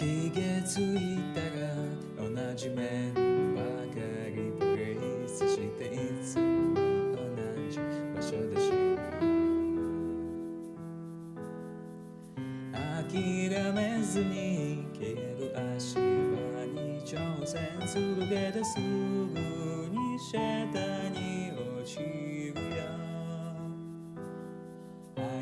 気がついたら同じ面ばかりプレイスしていつも同じ場所でし諦めずに消える足場に挑戦するけどすぐに下に落ちる。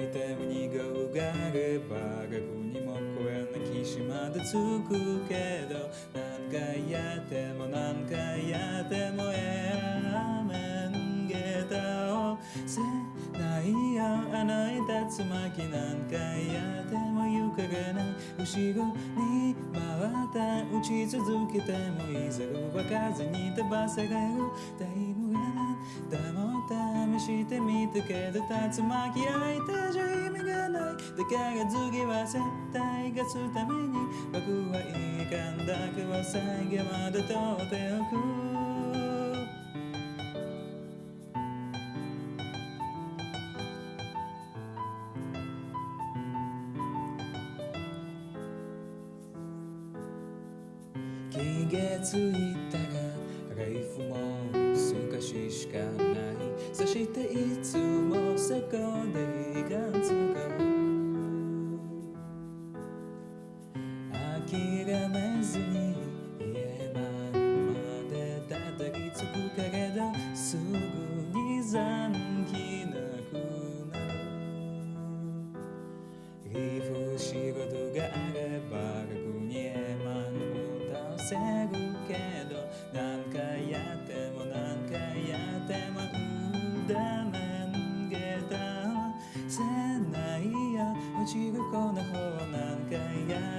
アイテムに号があれば学にも超えな岸まで着くけど何回やっても何回やってもやめんげたをせない。よあの竜巻何回やっても行かれない。後ろに回った打ち続けてもい。ざ動かずに飛ばされるタイムがだも試してみたけど竜巻相手じゃ意味がない。だから次は絶対勝つために僕は遺憾だけは最後まで取っておく。気がついたらライフも諦めずに家までたどり着くけれどすぐに残機なくなる。リフ仕事があれば楽にエマの歌せるけど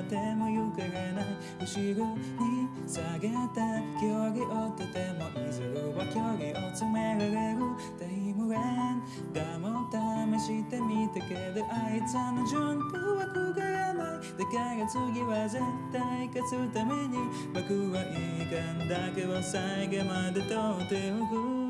ても行かれない後ろに下げた距離をとてもいずれは距離を詰められるタイムレーンだも試してみたけどあいつの順風はくがらないだから次は絶対勝つために僕は遺憾だけは最後まで取っておく